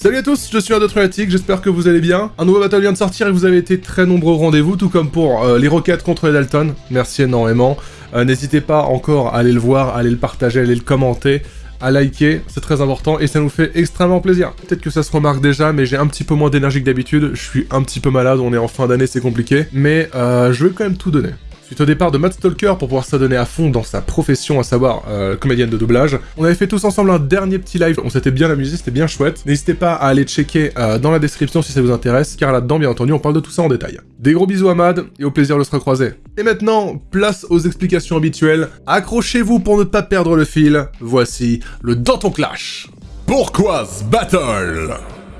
Salut à tous, je suis Adotriatic, j'espère que vous allez bien. Un nouveau battle vient de sortir et vous avez été très nombreux au rendez-vous, tout comme pour euh, les roquettes contre les Dalton. Merci énormément. Euh, n'hésitez pas encore à aller le voir, à aller le partager, à aller le commenter, à liker, c'est très important et ça nous fait extrêmement plaisir. Peut-être que ça se remarque déjà, mais j'ai un petit peu moins d'énergie que d'habitude, je suis un petit peu malade, on est en fin d'année, c'est compliqué, mais euh, je vais quand même tout donner. Suite au départ de Matt Stalker pour pouvoir s'adonner à fond dans sa profession, à savoir euh, comédienne de doublage, on avait fait tous ensemble un dernier petit live, on s'était bien amusé, c'était bien chouette. N'hésitez pas à aller checker euh, dans la description si ça vous intéresse, car là-dedans, bien entendu, on parle de tout ça en détail. Des gros bisous à Mad, et au plaisir de se recroiser. Et maintenant, place aux explications habituelles. Accrochez-vous pour ne pas perdre le fil. Voici le Danton Clash. Pourquoi ce battle?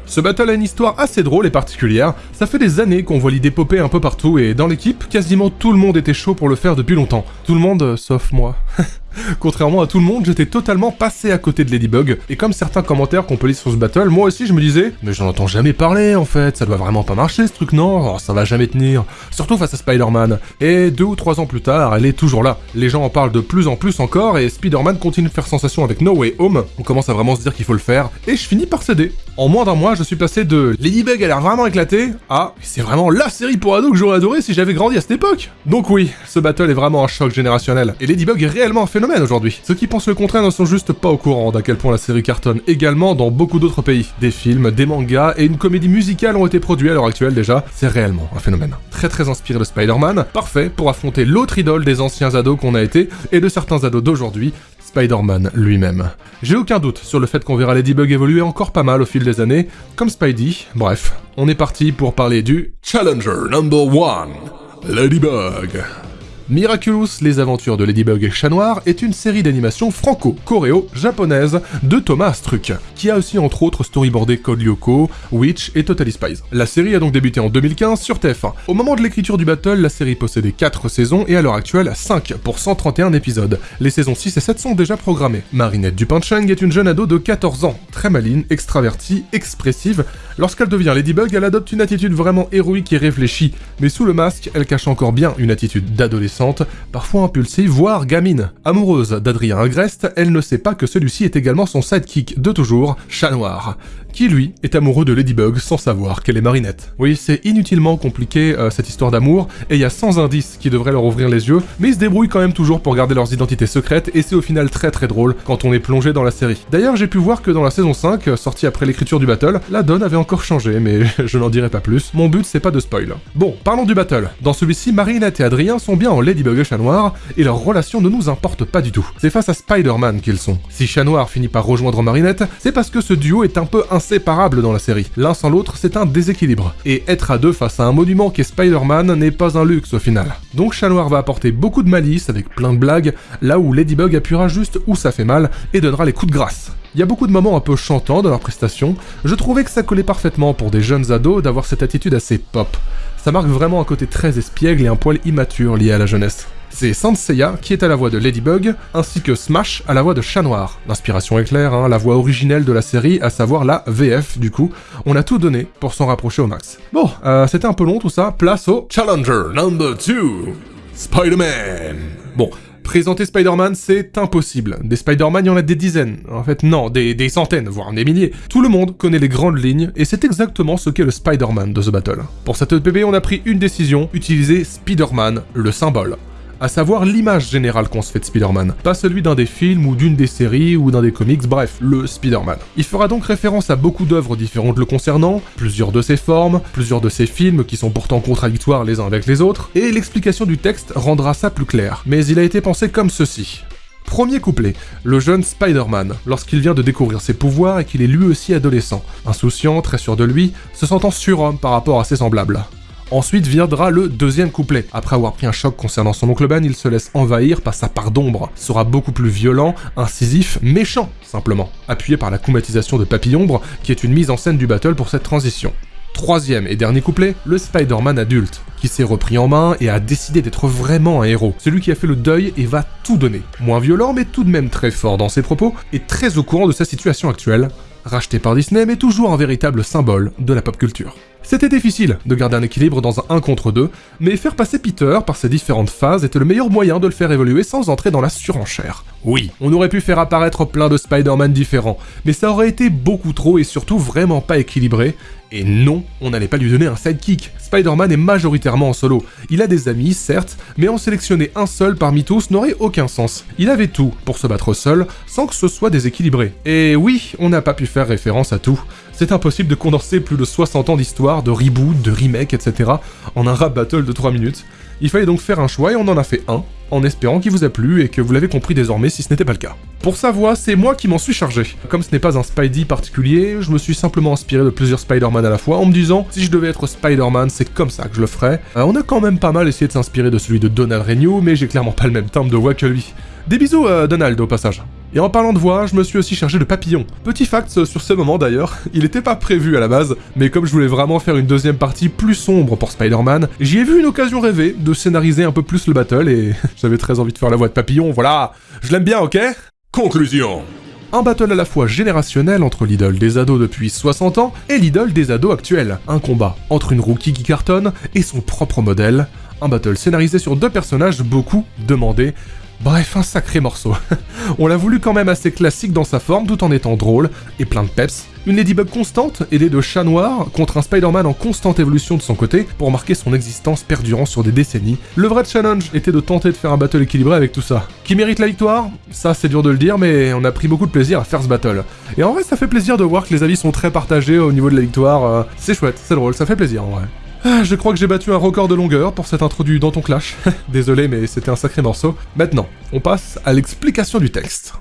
Ce battle a une histoire assez drôle et particulière, ça fait des années qu'on voit l'idée popper un peu partout et dans l'équipe, quasiment tout le monde était chaud pour le faire depuis longtemps. Tout le monde, euh, sauf moi. Contrairement à tout le monde, j'étais totalement passé à côté de Ladybug, et comme certains commentaires qu'on peut lire sur ce battle, moi aussi je me disais « Mais j'en entends jamais parler en fait, ça doit vraiment pas marcher ce truc non? Oh, Ça va jamais tenir, surtout face à Spider-Man. » Et deux ou trois ans plus tard, elle est toujours là. Les gens en parlent de plus en plus encore, et Spider-Man continue de faire sensation avec No Way Home, on commence à vraiment se dire qu'il faut le faire, et je finis par céder. En moins d'un mois, je suis passé de Ladybug a l'air vraiment éclaté à c'est vraiment LA série pour ados que j'aurais adoré si j'avais grandi à cette époque. Donc oui, ce battle est vraiment un choc générationnel, et Ladybug est réellement un phénomène aujourd'hui. Ceux qui pensent le contraire ne sont juste pas au courant d'à quel point la série cartonne également dans beaucoup d'autres pays. Des films, des mangas et une comédie musicale ont été produits à l'heure actuelle déjà. C'est réellement un phénomène. Très très inspiré de Spider-Man, parfait pour affronter l'autre idole des anciens ados qu'on a été et de certains ados d'aujourd'hui, Spider-Man lui-même. J'ai aucun doute sur le fait qu'on verra Ladybug évoluer encore pas mal au fil des années, comme Spidey. Bref, on est parti pour parler du Challenger Number 1, Ladybug. Miraculous, les aventures de Ladybug et Chat Noir est une série d'animation franco-coréo-japonaise de Thomas Struck, qui a aussi entre autres storyboardé Code Lyoko, Witch et Totally Spies. La série a donc débuté en 2015 sur TF1. Au moment de l'écriture du battle, la série possédait 4 saisons et à l'heure actuelle 5 pour 131 épisodes. Les saisons 6 et 7 sont déjà programmées. Marinette Dupancheng est une jeune ado de 14 ans, très maline, extravertie, expressive. Lorsqu'elle devient Ladybug, elle adopte une attitude vraiment héroïque et réfléchie, mais sous le masque, elle cache encore bien une attitude d'adolescent parfois impulsive, voire gamine. Amoureuse d'Adrien Agreste, elle ne sait pas que celui-ci est également son sidekick de toujours, Chat Noir qui lui est amoureux de Ladybug sans savoir qu'elle est Marinette. Oui, c'est inutilement compliqué euh, cette histoire d'amour, et il y a 100 indices qui devraient leur ouvrir les yeux, mais ils se débrouillent quand même toujours pour garder leurs identités secrètes, et c'est au final très très drôle quand on est plongé dans la série. D'ailleurs, j'ai pu voir que dans la saison 5, euh, sortie après l'écriture du battle, la donne avait encore changé, mais je n'en dirai pas plus. Mon but, c'est pas de spoil. Bon, parlons du battle. Dans celui-ci, Marinette et Adrien sont bien en Ladybug et Chat Noir, et leur relation ne nous importe pas du tout. C'est face à Spider-Man qu'ils sont. Si Chat Noir finit par rejoindre Marinette, c'est parce que ce duo est un peu inséparables dans la série. L'un sans l'autre, c'est un déséquilibre. Et être à deux face à un monument qu'est Spider-Man n'est pas un luxe au final. Donc Chat va apporter beaucoup de malice avec plein de blagues, là où Ladybug appuiera juste où ça fait mal et donnera les coups de grâce. Il y a beaucoup de moments un peu chantants dans leur prestation, je trouvais que ça collait parfaitement pour des jeunes ados d'avoir cette attitude assez pop. Ça marque vraiment un côté très espiègle et un poil immature lié à la jeunesse. C'est Seiya qui est à la voix de Ladybug, ainsi que Smash à la voix de Chat Noir. L'inspiration est claire, hein, la voix originelle de la série, à savoir la VF du coup. On a tout donné pour s'en rapprocher au max. Bon, euh, c'était un peu long tout ça, place au Challenger number 2, Spider-Man. Bon, Présenter Spider-Man, c'est impossible. Des Spider-Man, il y en a des dizaines. En fait, non, des, des, centaines, voire des milliers. Tout le monde connaît les grandes lignes, et c'est exactement ce qu'est le Spider-Man de The Battle. Pour cette EPB, on a pris une décision, utiliser Spider-Man, le symbole à savoir l'image générale qu'on se fait de Spider-Man, pas celui d'un des films ou d'une des séries ou d'un des comics, bref, le Spider-Man. Il fera donc référence à beaucoup d'œuvres différentes le concernant, plusieurs de ses formes, plusieurs de ses films qui sont pourtant contradictoires les uns avec les autres, et l'explication du texte rendra ça plus clair. Mais il a été pensé comme ceci. Premier couplet, le jeune Spider-Man, lorsqu'il vient de découvrir ses pouvoirs et qu'il est lui aussi adolescent, insouciant, très sûr de lui, se sentant surhomme par rapport à ses semblables. Ensuite viendra le deuxième couplet. Après avoir pris un choc concernant son oncle Ben, il se laisse envahir par sa part d'ombre. Sera beaucoup plus violent, incisif, méchant, simplement. Appuyé par la coumatisation de Papillombre, qui est une mise en scène du battle pour cette transition. Troisième et dernier couplet, le Spider-Man adulte, qui s'est repris en main et a décidé d'être vraiment un héros. Celui qui a fait le deuil et va tout donner. Moins violent, mais tout de même très fort dans ses propos, et très au courant de sa situation actuelle. Racheté par Disney, mais toujours un véritable symbole de la pop culture. C'était difficile de garder un équilibre dans un 1 contre 2, mais faire passer Peter par ces différentes phases était le meilleur moyen de le faire évoluer sans entrer dans la surenchère. Oui, on aurait pu faire apparaître plein de Spider-Man différents, mais ça aurait été beaucoup trop et surtout vraiment pas équilibré, et non, on n'allait pas lui donner un sidekick. Spider-Man est majoritairement en solo. Il a des amis, certes, mais en sélectionner un seul parmi tous n'aurait aucun sens. Il avait tout pour se battre seul, sans que ce soit déséquilibré. Et oui, on n'a pas pu faire référence à tout. C'est impossible de condenser plus de 60 ans d'histoire, de reboot, de remake, etc. en un rap battle de 3 minutes. Il fallait donc faire un choix et on en a fait un, en espérant qu'il vous a plu et que vous l'avez compris désormais si ce n'était pas le cas. Pour sa voix, c'est moi qui m'en suis chargé. Comme ce n'est pas un Spidey particulier, je me suis simplement inspiré de plusieurs Spider-Man à la fois en me disant si je devais être Spider-Man, c'est comme ça que je le ferais. Euh, on a quand même pas mal essayé de s'inspirer de celui de Donald Renew, mais j'ai clairement pas le même timbre de voix que lui. Des bisous à Donald au passage. Et en parlant de voix, je me suis aussi chargé de papillon. Petit fact sur ce moment d'ailleurs, il était pas prévu à la base, mais comme je voulais vraiment faire une deuxième partie plus sombre pour Spider-Man, j'y ai vu une occasion rêvée de scénariser un peu plus le battle et j'avais très envie de faire la voix de papillon, voilà Je l'aime bien, ok? Conclusion. Un battle à la fois générationnel entre l'idole des ados depuis 60 ans et l'idole des ados actuels. Un combat entre une rookie qui cartonne et son propre modèle. Un battle scénarisé sur deux personnages beaucoup demandés. Bref, un sacré morceau. On l'a voulu quand même assez classique dans sa forme tout en étant drôle et plein de peps. Une Ladybug constante, aidée de chats noirs, contre un Spider-Man en constante évolution de son côté pour marquer son existence perdurant sur des décennies. Le vrai challenge était de tenter de faire un battle équilibré avec tout ça. Qui mérite la victoire? Ça c'est dur de le dire mais on a pris beaucoup de plaisir à faire ce battle. Et en vrai ça fait plaisir de voir que les avis sont très partagés au niveau de la victoire. euh, C'est chouette, c'est drôle, ça fait plaisir en vrai. Ah, je crois que j'ai battu un record de longueur pour cette introduit dans ton clash. Désolé, mais c'était un sacré morceau. Maintenant, on passe à l'explication du texte.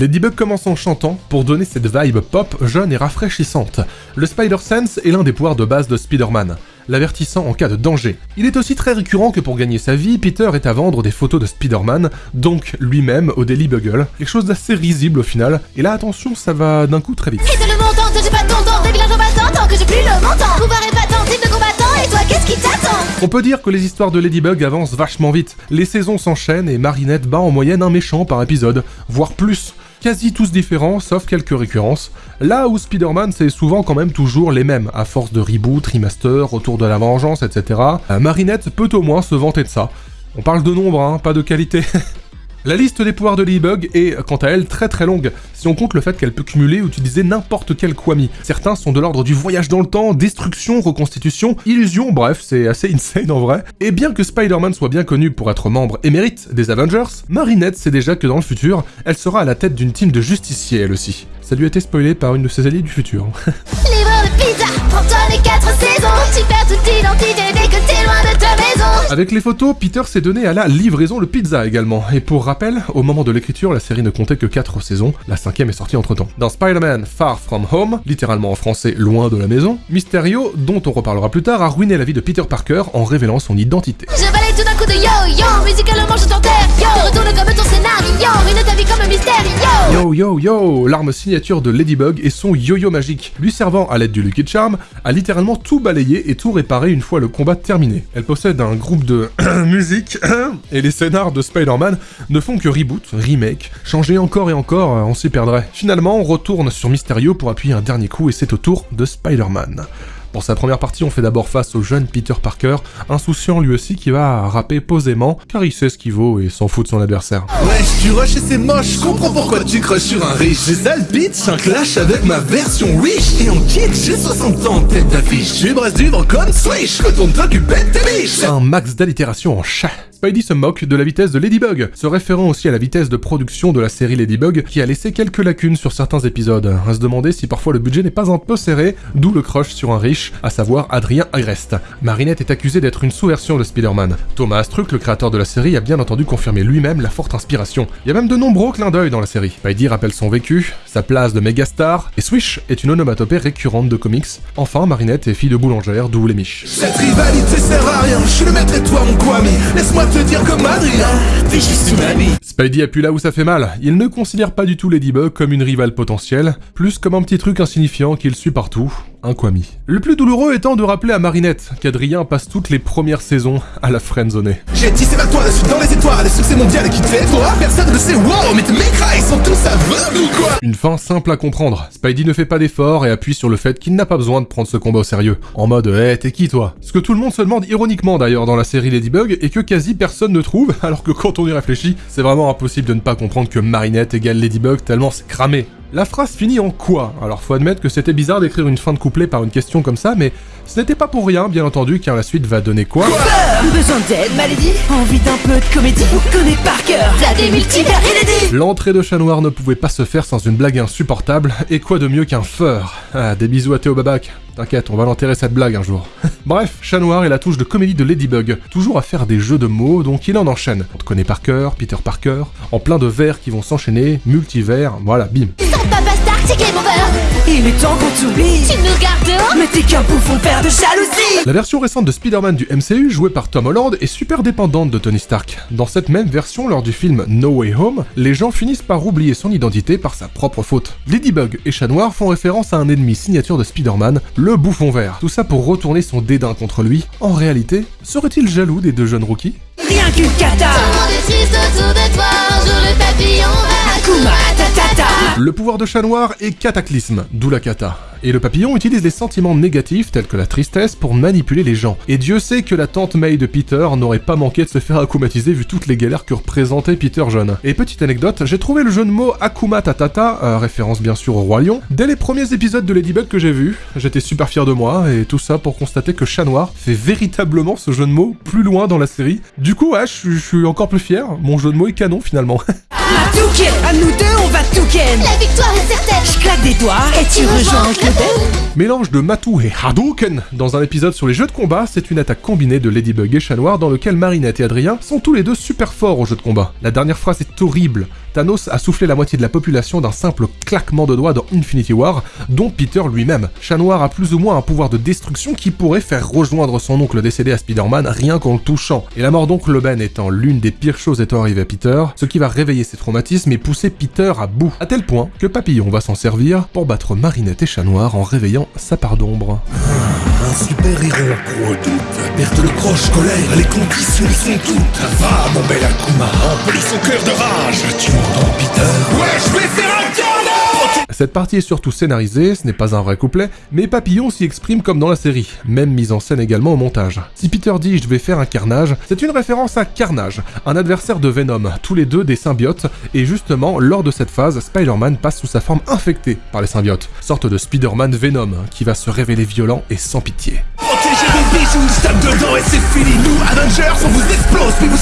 Ladybug. Commence en chantant pour donner cette vibe pop jeune et rafraîchissante. Le Spider-Sense est l'un des pouvoirs de base de Spider-Man, l'avertissant en cas de danger. Il est aussi très récurrent que pour gagner sa vie, Peter est à vendre des photos de Spider-Man, donc lui-même au Daily Bugle, quelque chose d'assez risible au final, et là attention, ça va d'un coup très vite. Et de le montant, j'ai pas ton temps, des villages combattants tant que j'ai plus le montant Pouvoir épatant, type de combattant, et toi qu'est-ce qui t'attend? On peut dire que les histoires de Ladybug avancent vachement vite. Les saisons s'enchaînent et Marinette bat en moyenne un méchant par épisode, voire plus. Quasi tous différents, sauf quelques récurrences. Là où Spider-Man, c'est souvent quand même toujours les mêmes, à force de reboot, remaster, retour de la vengeance, etc. Euh, Marinette peut au moins se vanter de ça. On parle de nombre, hein, pas de qualité. La liste des pouvoirs de Ladybug est, quant à elle, très très longue, si on compte le fait qu'elle peut cumuler ou utiliser n'importe quel Kwami. Certains sont de l'ordre du voyage dans le temps, destruction, reconstitution, illusion, bref, c'est assez insane en vrai. Et bien que Spider-Man soit bien connu pour être membre émérite des Avengers, Marinette sait déjà que dans le futur, elle sera à la tête d'une team de justiciers elle aussi. Ça lui a été spoilé par une de ses alliées du futur. Livreur de pizza, pour toi les quatre saisons. Tu perds toute identité dès que t'es loin de ta maison. Avec les photos, Peter s'est donné à la livraison de pizza également. Et pour rappel, au moment de l'écriture, la série ne comptait que 4 saisons, la cinquième est sortie entre temps. Dans Spider-Man Far From Home, littéralement en français loin de la maison, Mysterio, dont on reparlera plus tard, a ruiné la vie de Peter Parker en révélant son identité. Je balaye tout d'un coup de yo-yo. Musicalement je t'enterre, yo Te retourne comme ton scénario. Ruine ta vie comme un mystère, yo Yo yo. Yo L'arme signature de Ladybug est son yo-yo magique, lui servant à l'aide du Lucky Charm à littéralement tout balayer et tout réparer une fois le combat terminé. Elle possède un groupe de musique et les scénars de Spider-Man ne font que reboot, remake, changer encore et encore, on s'y perdrait. Finalement, on retourne sur Mysterio pour appuyer un dernier coup et c'est au tour de Spider-Man. Pour sa première partie, on fait d'abord face au jeune Peter Parker, insouciant lui aussi qui va rapper posément, car il sait ce qu'il vaut et s'en fout de son adversaire. Wesh, tu rush et c'est moche, je comprends pourquoi tu crushes sur un riche. J'ai sale bitch, un clash avec ma version wish. Et en kick, j'ai 60 ans tête d'affiche. Tu brasses du vent comme Swish, retourne-toi, tu pètes tes biches. Un max d'allitération en chat. Spidey se moque de la vitesse de Ladybug, se référant aussi à la vitesse de production de la série Ladybug, qui a laissé quelques lacunes sur certains épisodes, à se demander si parfois le budget n'est pas un peu serré, d'où le crush sur un riche, à savoir Adrien Agreste. Marinette est accusé d'être une sous-version de Spider-Man. Thomas Astruc, le créateur de la série, a bien entendu confirmé lui-même la forte inspiration. Il y a même de nombreux clins d'œil dans la série. Spidey rappelle son vécu, sa place de mégastar, et Swish est une onomatopée récurrente de comics. Enfin, Marinette est fille de boulangère, d'où les miches. Cette rivalité sert à rien, je suis le maître et toi mon te dire Adrien, t'es juste une amie. Spidey appuie là où ça fait mal. Il ne considère pas du tout Ladybug comme une rivale potentielle, plus comme un petit truc insignifiant qu'il suit partout. un Kwami. Le plus douloureux étant de rappeler à Marinette qu'Adrien passe toutes les premières saisons à la friendzonée. J'ai tissé vers toi la suite dans les étoiles, le succès mondial qui te fait toi Personne ne sait, wow, mais tes mécras, ils sont tous aveugles ou quoi? Une fin simple à comprendre. Spidey ne fait pas d'effort et appuie sur le fait qu'il n'a pas besoin de prendre ce combat au sérieux. En mode, hé, t'es qui toi? Ce que tout le monde se demande ironiquement d'ailleurs dans la série Ladybug et que quasi personne ne trouve, alors que quand on y réfléchit, c'est vraiment impossible de ne pas comprendre que Marinette égale Ladybug tellement c'est cramé. La phrase finit en quoi? Alors faut admettre que c'était bizarre d'écrire une fin de couplet par une question comme ça, mais ce n'était pas pour rien, bien entendu, car la suite va donner quoi Besoin d'aide, maladie Envie d'un peu de comédie Vous connaissez par cœur inédits L'entrée de Chat Noir ne pouvait pas se faire sans une blague insupportable, et quoi de mieux qu'un feur Ah, des bisous à Théo Babac. T'inquiète, on va l'enterrer cette blague un jour. Bref, Chat Noir est la touche de comédie de Ladybug, toujours à faire des jeux de mots, donc il en enchaîne. On te connaît par cœur, Peter Parker, en plein de vers qui vont s'enchaîner, multivers, voilà, bim. Sans papa Stark, c'est game over Il est temps qu'on t'oublie Tu nous gardes dehors Mais t'es qu'un bouffon père de jalousie La version récente de Spider-Man du MCU, jouée par Tom Holland, est super dépendante de Tony Stark. Dans cette même version, lors du film No Way Home, les gens finissent par oublier son identité par sa propre faute. Ladybug et Chat Noir font référence à un ennemi signature de Spider-Man, le bouffon vert. Tout ça pour retourner son dédain contre lui. En réalité, serait-il jaloux des deux jeunes rookies? Rien qu'une cata Tout le monde est triste autour de toi Un jour le papillon va Le pouvoir de Chat Noir est cataclysme, d'où la kata. Et le papillon utilise les sentiments négatifs tels que la tristesse pour manipuler les gens. Et Dieu sait que la tante May de Peter n'aurait pas manqué de se faire akumatiser vu toutes les galères que représentait Peter jeune. Et petite anecdote, j'ai trouvé le jeu de mots Akuma Tatata, euh, référence bien sûr au Roi Lion, dès les premiers épisodes de Ladybug que j'ai vus. J'étais super fier de moi, et tout ça pour constater que Chat Noir fait véritablement ce jeu de mots plus loin dans la série. Du coup, ouais, je suis- encore plus fier, mon jeu de mots est canon finalement. Matouken À nous deux, on va tout ken La victoire est certaine Je claque des doigts et tu rejoins Uncle Mélange de Matou et Hadouken dans un épisode sur les jeux de combat, c'est une attaque combinée de Ladybug et Chat Noir dans lequel Marinette et Adrien sont tous les deux super forts au jeu de combat. La dernière phrase est horrible. Thanos a soufflé la moitié de la population d'un simple claquement de doigts dans Infinity War, dont Peter lui-même. Chat Noir a plus ou moins un pouvoir de destruction qui pourrait faire rejoindre son oncle décédé à Spider-Man rien qu'en le touchant. Et la mort d'oncle Ben étant l'une des pires choses étant arrivée à Peter, ce qui va réveiller ses traumatismes et pousser Peter à bout. À tel point que Papillon va s'en servir pour battre Marinette et Chat Noir en réveillant sa part d'ombre. Un super héros redoute, perte de proche, colère, les conditions sont toutes. Va, mon bel Akuma, emplis son cœur de rage. Tu Ouais, je vais faire un Cette partie est surtout scénarisée, ce n'est pas un vrai couplet, mais Papillon s'y exprime comme dans la série, même mise en scène également au montage. Si Peter dit je vais faire un carnage, c'est une référence à Carnage, un adversaire de Venom, tous les deux des symbiotes, et justement, lors de cette phase, Spider-Man passe sous sa forme infectée par les symbiotes, sorte de Spider-Man Venom, qui va se révéler violent et sans pitié. Protégez vos bijoux, je tape dedans et c'est fini. Nous, Avengers, on vous explose, puis vous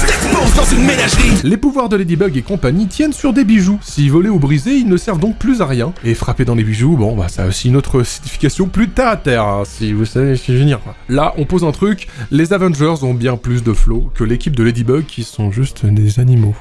dans une ménagerie. Les pouvoirs de Ladybug et compagnie tiennent sur des bijoux. Si volés ou brisés, ils ne servent donc plus à rien. Et frapper dans les bijoux, bon, bah ça a aussi une autre signification plus terre à terre, hein, si vous savez ce que je veux dire. Là, on pose un truc, les Avengers ont bien plus de flow que l'équipe de Ladybug qui sont juste des animaux.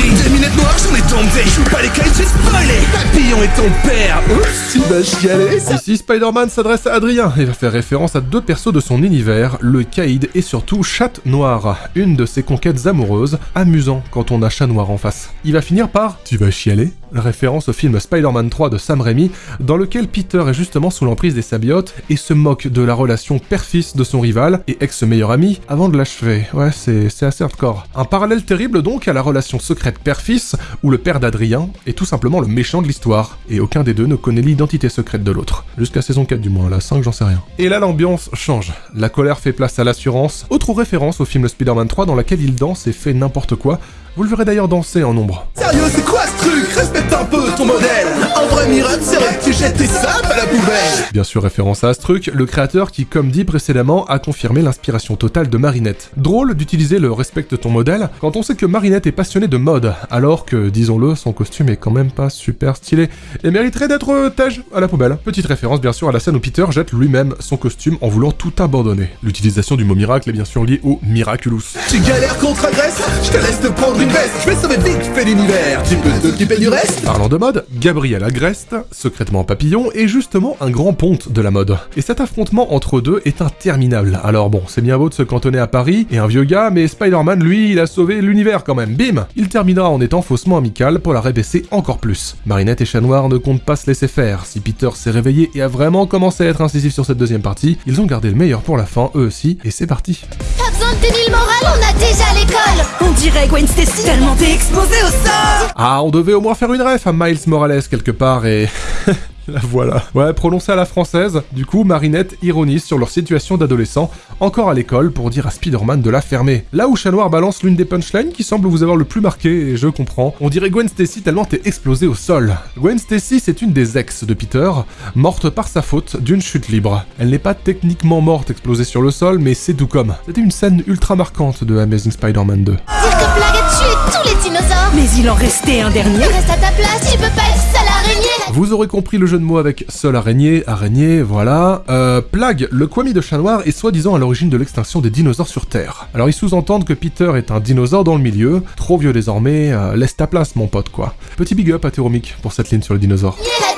Des lunettes noires, j'en ai tombé. Je joue pas les cailles, j'ai spoilé. Papillon est ton père. Oups, il va chialer. Ici, Spider-Man s'adresse à Adrien et va faire référence à deux persos de son univers, le Caïd et surtout Chat Noir, une de ses conquêtes amoureuses, amusant quand on a Chat Noir en face. Il va finir par Tu vas chialer Référence au film Spider-Man 3 de Sam Raimi, dans lequel Peter est justement sous l'emprise des symbiotes et se moque de la relation père-fils de son rival et ex-meilleur ami avant de l'achever. Ouais, c'est assez hardcore. Un parallèle terrible donc à la relation secrète père-fils, où le père d'Adrien est tout simplement le méchant de l'histoire, et aucun des deux ne connaît l'identité secrète de l'autre. Jusqu'à saison 4 du moins, la 5 j'en sais rien. Et là l'ambiance change. La colère fait place à l'assurance, autre référence au film Spider-Man 3 dans laquelle il danse et fait n'importe quoi. Vous le verrez d'ailleurs danser en ombre. Sérieux, c'est quoi ce truc? Respecte un peu ton modèle. Un vrai miracle serait que tu jettes tes sapes à la poubelle. Bien sûr référence à ce truc, le créateur qui, comme dit précédemment, a confirmé l'inspiration totale de Marinette. Drôle d'utiliser le respecte ton modèle quand on sait que Marinette est passionnée de mode, alors que, disons-le, son costume est quand même pas super stylé et mériterait d'être euh, tège à la poubelle. Petite référence bien sûr à la scène où Peter jette lui-même son costume en voulant tout abandonner. L'utilisation du mot miracle est bien sûr liée au Miraculous. Tu galères contre agresse Je te laisse te prendre une une veste, je vais sauver vite fait l'univers. Tu peux t'occuper du reste Parlant de mode, Gabriel Agreste, secrètement papillon, est justement un grand ponte de la mode. Et cet affrontement entre deux est interminable. Alors bon, c'est bien beau de se cantonner à Paris et un vieux gars, mais Spider-Man, lui, il a sauvé l'univers quand même. Bim Il terminera en étant faussement amical pour la rabaisser encore plus. Marinette et Chat Noir ne comptent pas se laisser faire. Si Peter s'est réveillé et a vraiment commencé à être incisif sur cette deuxième partie, ils ont gardé le meilleur pour la fin, eux aussi, et c'est parti. Pas besoin de tenir le moral, on a déjà l'école On dirait Gwen Stacy tellement t'es exposé au sol Ah, on devait au moins faire une ref à Miles Morales quelque part et... La voilà. Ouais, prononcé à la française, du coup, Marinette ironise sur leur situation d'adolescent, encore à l'école, pour dire à Spider-Man de la fermer. Là où Chat Noir balance l'une des punchlines qui semble vous avoir le plus marqué, et je comprends, on dirait Gwen Stacy tellement t'es explosé au sol. Gwen Stacy, c'est une des ex de Peter, morte par sa faute d'une chute libre. Elle n'est pas techniquement morte explosée sur le sol, mais c'est tout comme. C'était une scène ultra marquante de Amazing Spider-Man 2. Dire que Plague a tué tous les dinosaures Mais il en restait un dernier Reste à ta place, tu peux pas être Vous aurez compris le jeu de mots avec seul araignée, araignée, voilà. Euh, Plague, le Kwami de chat noir, est soi-disant à l'origine de l'extinction des dinosaures sur Terre. Alors ils sous-entendent que Peter est un dinosaure dans le milieu, trop vieux désormais, euh, laisse ta place mon pote quoi. Petit big up à Théromique pour cette ligne sur les dinosaures. Nier la d'amalgame,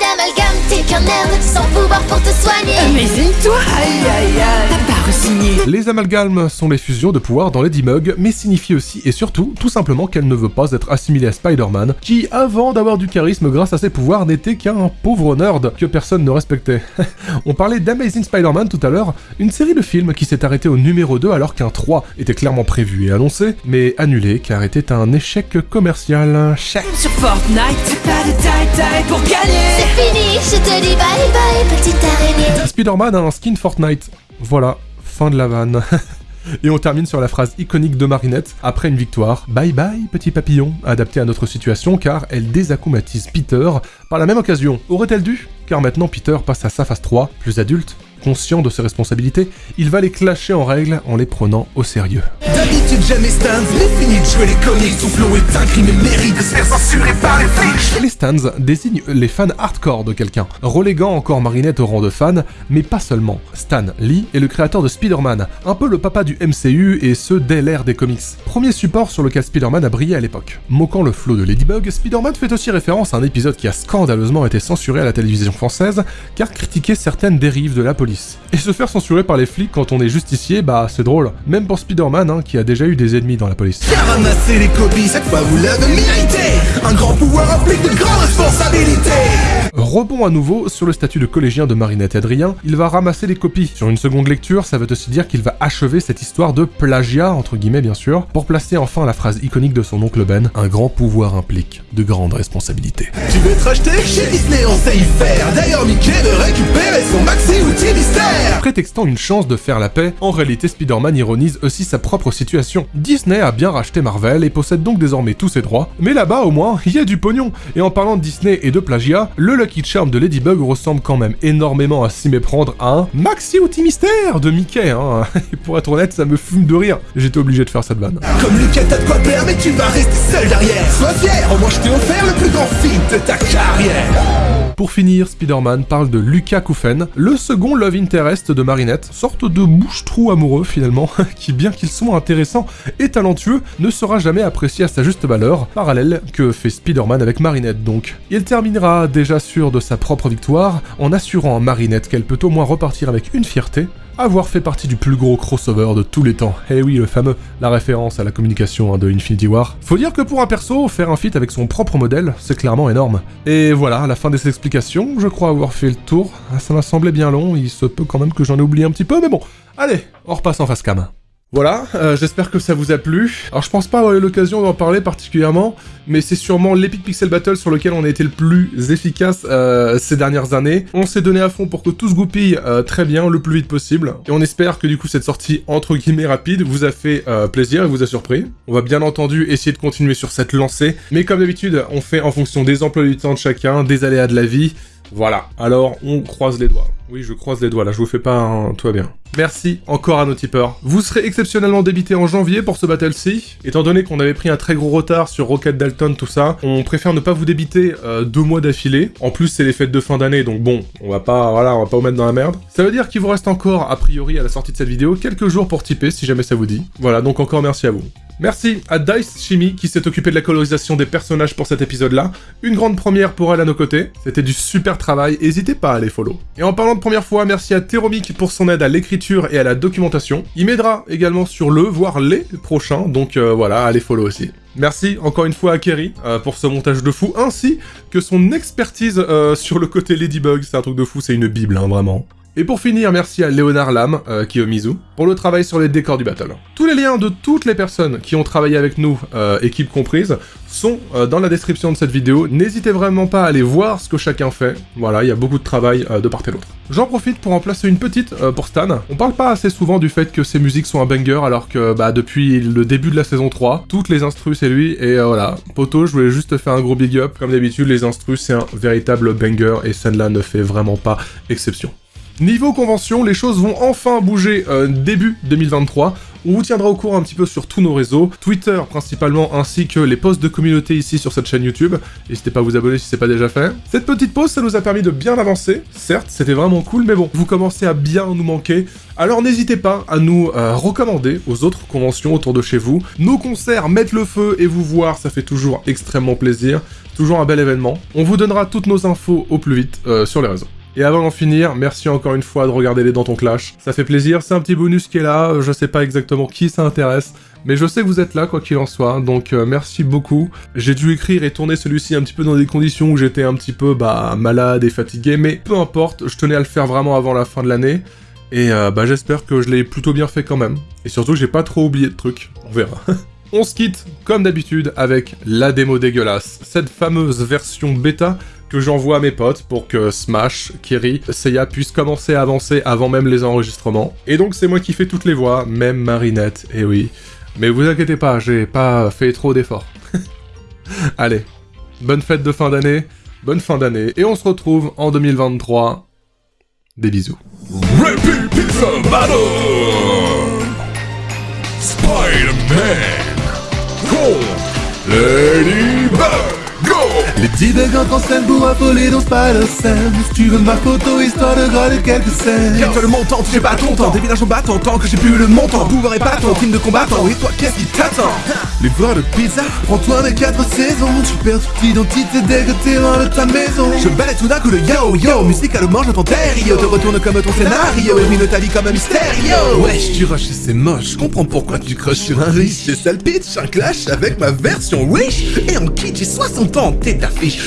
t'es qu'un nerd sans pouvoir pour te soigner Amazing-toi Aïe aïe aïe T'as pas re-signé Les amalgames sont les fusions de pouvoir dans Lady Mug, mais signifient aussi et surtout, tout simplement qu'elle ne veut pas être assimilée à Spider-Man, qui, avant d'avoir du charisme grâce à ses pouvoirs, n'était qu'un pauvre nerd que personne ne respectait. On parlait d'Amazing Spider-Man tout à l'heure, une série de films qui s'est arrêtée au numéro 2 alors qu'un 3 était clairement prévu et annoncé, mais annulé car était un échec commercial. Chef. Sur Fortnite, pas de taille-taille pour gagner C'est fini, je te dis Spider-Man a un skin Fortnite. Voilà, fin de la vanne. Et on termine sur la phrase iconique de Marinette, après une victoire, Bye bye petit papillon, adapté à notre situation car elle désacumatise Peter par la même occasion. Aurait-elle dû? Car maintenant Peter passe à sa phase 3, plus adulte, conscient de ses responsabilités, il va les clasher en règle en les prenant au sérieux. D'habitude jamais stands, mais fini de jouer les comics Son flow est un crime et mérite de se faire censurer par les flics Les stands désignent les fans hardcore de quelqu'un, reléguant encore Marinette au rang de fan, mais pas seulement. Stan Lee est le créateur de Spider-Man, un peu le papa du MCU et ce dès l'ère des comics. Premier support sur lequel Spider-Man a brillé à l'époque. Moquant le flow de Ladybug, Spider-Man fait aussi référence à un épisode qui a scandaleusement été censuré à la télévision française, car critiquait certaines dérives de la Et se faire censurer par les flics quand on est justicier, bah c'est drôle. Même pour Spider-Man, hein, qui a déjà eu des ennemis dans la police. Un grand pouvoir implique de grandes responsabilités Rebond à nouveau sur le statut de collégien de Marinette et Adrien, il va ramasser les copies. Sur une seconde lecture, ça veut aussi dire qu'il va achever cette histoire de plagiat, entre guillemets bien sûr, pour placer enfin la phrase iconique de son oncle Ben, un grand pouvoir implique de grandes responsabilités. Tu veux te racheter Chez Disney on sait y faire D'ailleurs Mickey veut récupérer son maxi outil mystère Prétextant une chance de faire la paix, en réalité Spider-Man ironise aussi sa propre situation. Disney a bien racheté Marvel et possède donc désormais tous ses droits, mais là-bas au moins, il y a du pognon. Et en parlant de Disney et de plagiat, le Lucky Charm de Ladybug ressemble quand même énormément à s'y méprendre à un Maxi Outil Mystère de Mickey, hein. Et pour être honnête, ça me fume de rire. J'étais obligé de faire cette vanne. Comme Lucas t'as de quoi plaire mais tu vas rester seul derrière Sois fier, au moins je t'ai offert le plus grand film de ta carrière Pour finir, Spider-Man parle de Lucas Koufen, le second love interest de Marinette, sorte de bouche-trou amoureux finalement, qui bien qu'il soit intéressant et talentueux, ne sera jamais apprécié à sa juste valeur, parallèle que fait Spider-Man avec Marinette donc. Il terminera déjà sûr de sa propre victoire, en assurant à Marinette qu'elle peut au moins repartir avec une fierté, avoir fait partie du plus gros crossover de tous les temps. Eh oui, le fameux, la référence à la communication hein, de Infinity War. Faut dire que pour un perso, faire un feat avec son propre modèle, c'est clairement énorme. Et voilà, la fin de ces explications, je crois avoir fait le tour. Ah, Ça m'a semblé bien long, il se peut quand même que j'en ai oublié un petit peu, mais bon. Allez, on repasse en face cam. Voilà, euh, j'espère que ça vous a plu. Alors je pense pas avoir eu l'occasion d'en parler particulièrement, mais c'est sûrement l'Epic Pixel Battle sur lequel on a été le plus efficace euh, ces dernières années. On s'est donné à fond pour que tout se goupille euh, très bien, le plus vite possible. Et on espère que du coup cette sortie entre guillemets rapide vous a fait plaisir et vous a surpris. On va bien entendu essayer de continuer sur cette lancée, mais comme d'habitude, on fait en fonction des emplois du temps de chacun, des aléas de la vie. Voilà, alors on croise les doigts. Oui, je croise les doigts, là, je vous fais pas un... Tout va bien. Merci encore à nos tipeurs. Vous serez exceptionnellement débité en janvier pour ce battle-ci. Étant donné qu'on avait pris un très gros retard sur Rocket Dalton, tout ça, on préfère ne pas vous débiter euh, deux mois d'affilée. En plus, c'est les fêtes de fin d'année, donc bon, on va pas... Voilà, on va pas vous mettre dans la merde. Ça veut dire qu'il vous reste encore, a priori, à la sortie de cette vidéo, quelques jours pour tiper, si jamais ça vous dit. Voilà, donc encore merci à vous. Merci à Dice Chimie qui s'est occupé de la colorisation des personnages pour cet épisode-là. Une grande première pour elle à nos côtés. C'était du super travail, n'hésitez pas à les follow. Et en parlant de première fois, merci à Teromic pour son aide à l'écriture et à la documentation. Il m'aidera également sur le, voire les prochains, donc euh, voilà, allez follow aussi. Merci encore une fois à Kerry euh, pour ce montage de fou, ainsi que son expertise euh, sur le côté Ladybug, c'est un truc de fou, c'est une bible, hein, vraiment. Et pour finir, merci à Léonard Lam, euh, Kiyomizu, pour le travail sur les décors du battle. Tous les liens de toutes les personnes qui ont travaillé avec nous, euh, équipe comprise, sont euh, dans la description de cette vidéo. N'hésitez vraiment pas à aller voir ce que chacun fait. Voilà, il y a beaucoup de travail de part et d'autre. J'en profite pour en placer une petite pour Stan. On parle pas assez souvent du fait que ses musiques sont un banger, alors que bah, depuis le début de la saison 3, toutes les instrus c'est lui, et voilà. Poto, je voulais juste te faire un gros big up. Comme d'habitude, les instrus c'est un véritable banger, et celle-là ne fait vraiment pas exception. Niveau convention, les choses vont enfin bouger euh, début 2023. On vous tiendra au courant un petit peu sur tous nos réseaux, Twitter principalement, ainsi que les posts de communauté ici sur cette chaîne YouTube. N'hésitez pas à vous abonner si c'est pas déjà fait. Cette petite pause, ça nous a permis de bien avancer. Certes, c'était vraiment cool, mais bon, vous commencez à bien nous manquer. Alors n'hésitez pas à nous euh, recommander aux autres conventions autour de chez vous. Nos concerts, mettre le feu et vous voir, ça fait toujours extrêmement plaisir. Toujours un bel événement. On vous donnera toutes nos infos au plus vite euh, sur les réseaux. Et avant d'en finir, merci encore une fois de regarder les Dentons Clash. Ça fait plaisir, c'est un petit bonus qui est là, je sais pas exactement qui ça intéresse, mais je sais que vous êtes là quoi qu'il en soit, donc euh, merci beaucoup. J'ai dû écrire et tourner celui-ci un petit peu dans des conditions où j'étais un petit peu bah malade et fatigué, mais peu importe, je tenais à le faire vraiment avant la fin de l'année. Et euh, bah j'espère que je l'ai plutôt bien fait quand même. Et surtout j'ai pas trop oublié de trucs, on verra. On se quitte, comme d'habitude, avec la démo dégueulasse, cette fameuse version bêta que j'envoie à mes potes pour que Smash, Kerry, Seiya puissent commencer à avancer avant même les enregistrements. Et donc c'est moi qui fais toutes les voix, même Marinette, et oui. Mais vous inquiétez pas, j'ai pas fait trop d'efforts. Allez, bonne fête de fin d'année, bonne fin d'année, et on se retrouve en 2023. Des bisous. Les petits entrent en scène pour affoler dans Spider-Sense Tu veux ma photo histoire de gratter quelques scènes. Car le montant, j'ai pas ton temps. Villages en battant, tant que j'ai plus le montant. Pouvoir épatant, team de combattants. Et toi, qu'est-ce qui t'attend? Les voix de pizza, prends-toi mes quatre saisons. Tu perds toute identité dès que t'es loin de ta maison. Je balaye tout d'un coup le yo yo. Musicalement j'entends Rio Te retourne comme ton scénario. Et ruine ta vie comme un mystérieux Wesh, tu rushes et c'est moche, je comprends pourquoi tu crushes sur un riche. J'ai sale pitch, un clash avec ma version wish Et en kit, j'ai 60 ans, t'es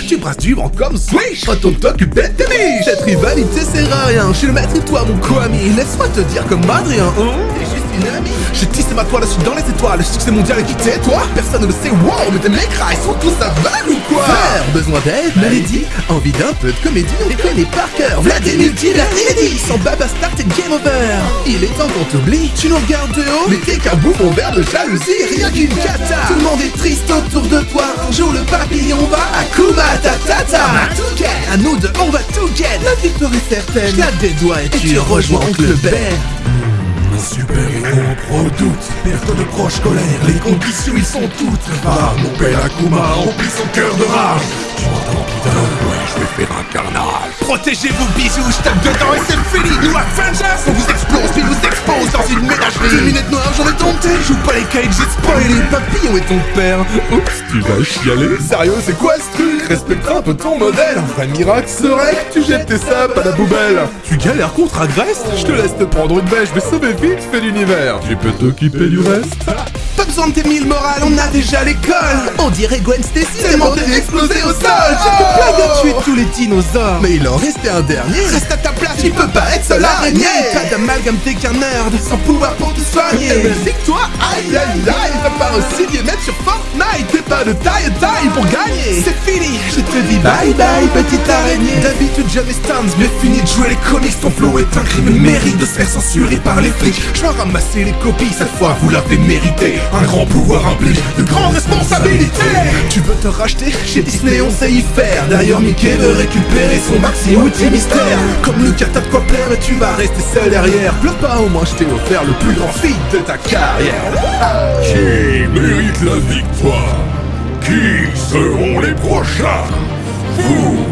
Tu brasses du vent comme Swish. Retourne t'occuper de tes miches. Cette rivalité sert à rien, je suis le maître et toi mon co-ami Laisse-moi te dire comme Adrien, hein J'ai tissé ma toile, je suis dans les étoiles. Le succès mondial est quitté, toi? Personne ne le sait, wow Mais tes mecs ils sont tous aveugles ou quoi? Frère, besoin d'aide, maladie, envie d'un peu de comédie, on les connaît par cœur. Vladimir inédit, sans baba start et game over. Il est temps qu'on t'oublie, tu nous regardes de haut, mais t'es qu'un bouffon vert de jalousie, rien qu'une cata. Tout le monde est triste autour de toi, un jour le papillon va à Kuma Tatata. À nous deux on va tout get, la victoire est certaine. Je des doigts et, tu rejoins Oncle Ben. Un super-héros redoute, perte de proches colère, les conditions ils sont toutes Ah, mon père Akuma remplit son cœur de rage. Tu m'entends putain Ouais, je vais faire un carnage. Protégez-vous bisous, je tape dedans et c'est fini. Nous Avengers, on vous explose puis vous expose dans une ménagerie. Deux minutes noires, j'en ai tenté, Joue pas les cages, j'ai spoilé. Papillon et ton père? Oups, tu vas chialer. Sérieux, c'est quoi ce truc? Respecte un peu ton modèle. Un vrai miracle serait que tu jettes tes sapes à la poubelle. Tu galères contre Agresse Je te laisse te prendre une bêche, mais sauver vite fait l'univers. Tu peux t'occuper du reste. Pas besoin de tes mille morales, on a déjà l'école. On dirait Gwen Stacy, tellement t'es explosé au sol. J'ai te plague à tuer tous les dinosaures. Mais il en restait un dernier. Reste à ta place, tu peux pas être seul araignée Pas d'amalgame, t'es qu'un nerd, sans pouvoir pour te soigner. Eh ben, c'est que toi, aïe aïe aïe, t'as pas aussi bien mettre sur Fortnite. T'es pas de taille taille pour gagner. C'est fini, je te dis bye bye petite araignée. D'habitude jamais Stans, mais fini de jouer les comics. Ton flow est un crime, mérite de se faire censurer par les flics. Je vais ramasser les copies, cette fois vous l'avez mérité Un grand pouvoir implique de grandes responsabilités. Tu veux te racheter Chez Disney on sait y faire. D'ailleurs Mickey veut récupérer son maxi outil mystère. Comme Lucas t'as de quoi plaire et tu vas rester seul derrière. Pleure pas, au moins je t'ai offert le plus grand feat de ta carrière. Qui mérite la victoire. Qui seront les prochains? Vous